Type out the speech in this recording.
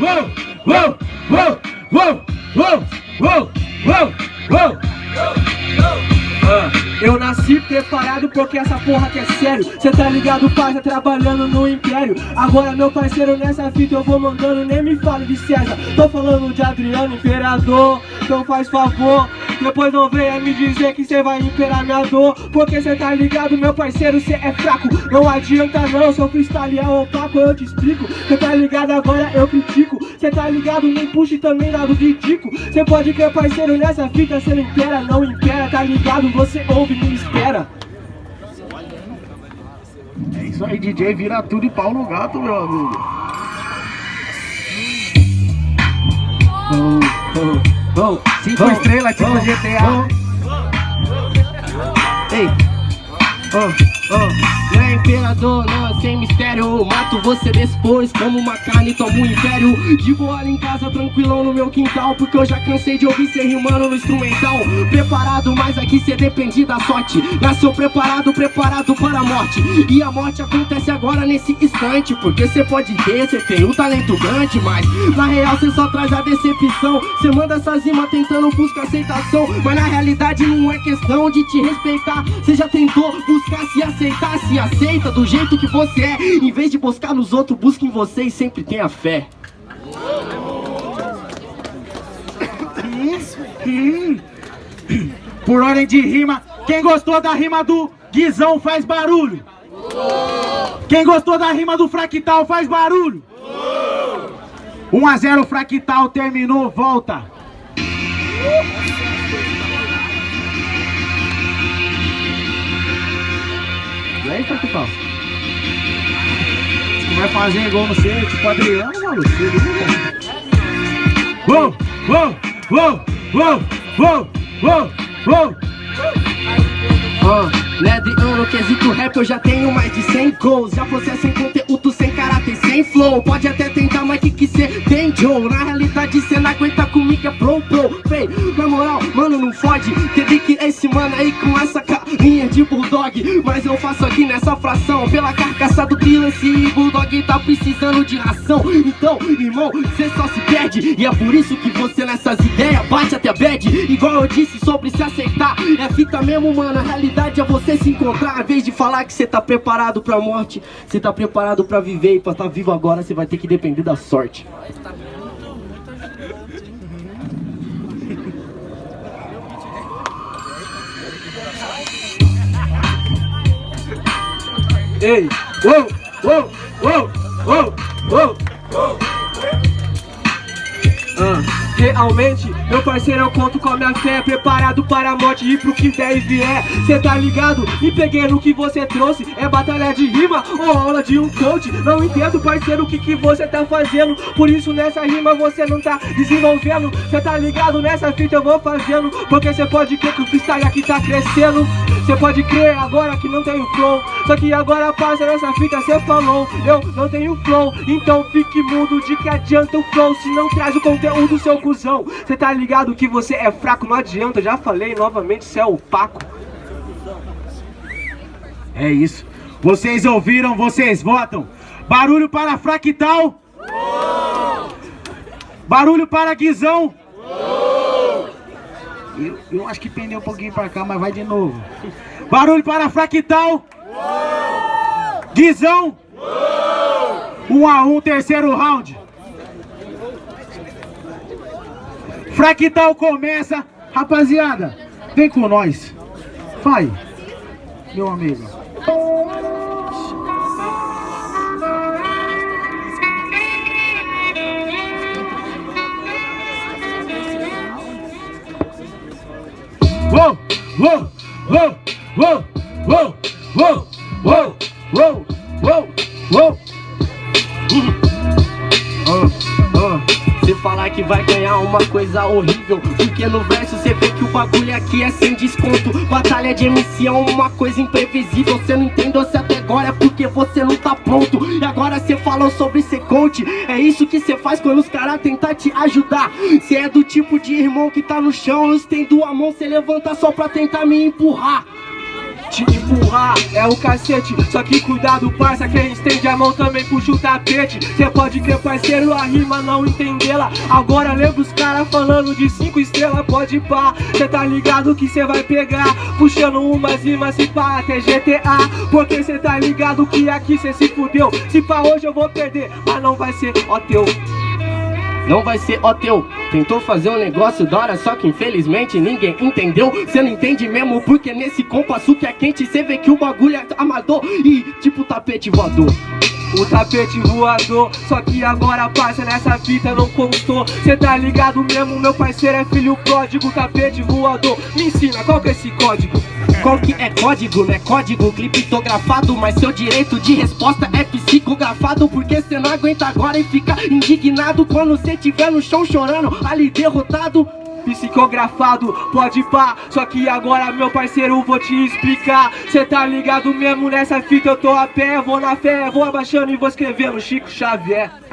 uou, uou, uou, uou, uou, uou, uou, uou. Ah, eu nasci preparado porque essa porra que é sério. Cê tá ligado, pai, tá trabalhando no império. Agora meu parceiro nessa fita eu vou mandando Nem me fale de César, tô falando de Adriano Imperador Então faz favor, depois não venha me dizer que cê vai imperar minha dor. Porque cê tá ligado, meu parceiro, cê é fraco. Não adianta não, seu freestyle é opaco, eu te explico. Cê tá ligado, agora eu critico. Cê tá ligado, nem puxe também lado dico Cê pode crer, parceiro, nessa fita cê não impera, não impera, tá ligado? Você ouve, me espera É isso aí, DJ, vira tudo e pau no gato, meu amigo. Oh, oh, Cinco oh, estrelas, tipo GTA. Ei, oh, oh é imperador, não sem mistério. Mato você depois como uma carne, tomo um império. De boa em casa, tranquilão no meu quintal Porque eu já cansei de ouvir cê rimando no instrumental. Preparado, mas aqui cê depende da sorte. Nasceu preparado, preparado para a morte. E a morte acontece agora nesse instante Porque cê pode ter, cê tem um talento grande Mas na real cê só traz a decepção. Cê manda essas rimas tentando buscar aceitação Mas na realidade não é questão de te respeitar. Cê já tentou buscar se aceitar, se aceita do jeito que você é Em vez de buscar nos outros, busca em você e sempre tenha fé Por ordem de rima, quem gostou da rima do Guizão faz barulho. Quem gostou da rima do Fractal faz barulho. 1 a 0 Fractal terminou, volta. E aí, Fractal? Você vai fazer igual você, tipo Adriano, viu? Uou, uou, uou, uou, uou, uou, uou. Ah, Leandro, no quesito rap eu já tenho mais de 100 gols Já você é sem conteúdo, sem caráter, sem flow Pode até tentar, mas que que cê tem, Joe? Na realidade cê não aguenta comigo, é pro, pro Fei, na moral, mano, não fode Teve que esse mano aí com essa carinha de bulldog Mas eu faço aqui nessa fração. Pela carcaça do que esse bulldog tá precisando de ração Então, irmão, cê só se perde. E é por isso que você nessas ideias bate até bad. Igual eu disse sobre se aceitar É fita mesmo, mano, a realidade é você se encontrar. Em vez de falar que você tá preparado pra morte Você tá preparado pra viver. E pra estar tá vivo agora você vai ter que depender da sorte Ei, uou, uou, uou, uou, uou, uou. Ah, realmente, meu parceiro, eu conto com a minha fé Preparado para a morte e pro que der e vier Cê tá ligado? Me peguei no que você trouxe É batalha de rima ou aula de um coach Não entendo, parceiro, o que que você tá fazendo Por isso nessa rima você não tá desenvolvendo Cê tá ligado? Nessa fita eu vou fazendo Porque cê pode crer que o freestyle aqui tá crescendo Cê pode crer agora que não tenho flow Só que agora passa nessa fita cê falou Eu não tenho flow Então fique mudo de que adianta o flow Se não traz o conteúdo seu cuzão Cê tá ligado que você é fraco Não adianta, já falei novamente Cê é opaco É isso. Vocês ouviram, vocês votam. Barulho para Fractal. Barulho para Guizão. Eu, eu acho que pendeu um pouquinho para cá, mas vai de novo. Barulho para Fractal. Guizão. Um a um, terceiro round. Fractal começa. Rapaziada, vem com nós. Vai, meu amigo. Uou, uou, uou, uou, uou, uou, uou, uou, uou, uou. Cê falar que vai ganhar uma coisa horrível Porque no verso cê vê que o bagulho aqui é sem desconto. Batalha de MC é uma coisa imprevisível. Cê não entendeu se até agora é porque você não tá pronto. E agora cê falou sobre ser coach. É isso que cê faz quando os caras tentar te ajudar. Cê é do tipo de irmão que tá no chão Eu estendo a mão, cê levanta só pra tentar me empurrar te empurrar é o cacete. Só que cuidado parça, quem estende a mão também puxa o tapete. Cê pode crer parceiro, a rima não entendê-la. Agora lembra os caras falando de cinco estrelas, pode pá. Cê tá ligado que cê vai pegar Puxando umas rimas se pá até GTA Porque cê tá ligado que aqui cê se fudeu. Se pá hoje eu vou perder, mas não vai ser ó teu não vai ser ó teu. Tentou fazer um negócio da hora, só que infelizmente ninguém entendeu. Cê não entende mesmo porque nesse compasso que é quente Cê vê que o bagulho é amador e tipo tapete voador o tapete voador, só que agora passa nessa fita não constou. Cê tá ligado mesmo, meu parceiro é filho pródigo Tapete voador, me ensina qual que é esse código? Qual que é código? Não é código criptografado Mas seu direito de resposta é psicografado Porque cê não aguenta agora e fica indignado Quando cê tiver no chão chorando, ali derrotado psicografado, pode pá. Só que agora meu parceiro vou te explicar. Cê tá ligado mesmo nessa fita, eu tô a pé Vou na fé, vou abaixando e vou escrevendo Chico Xavier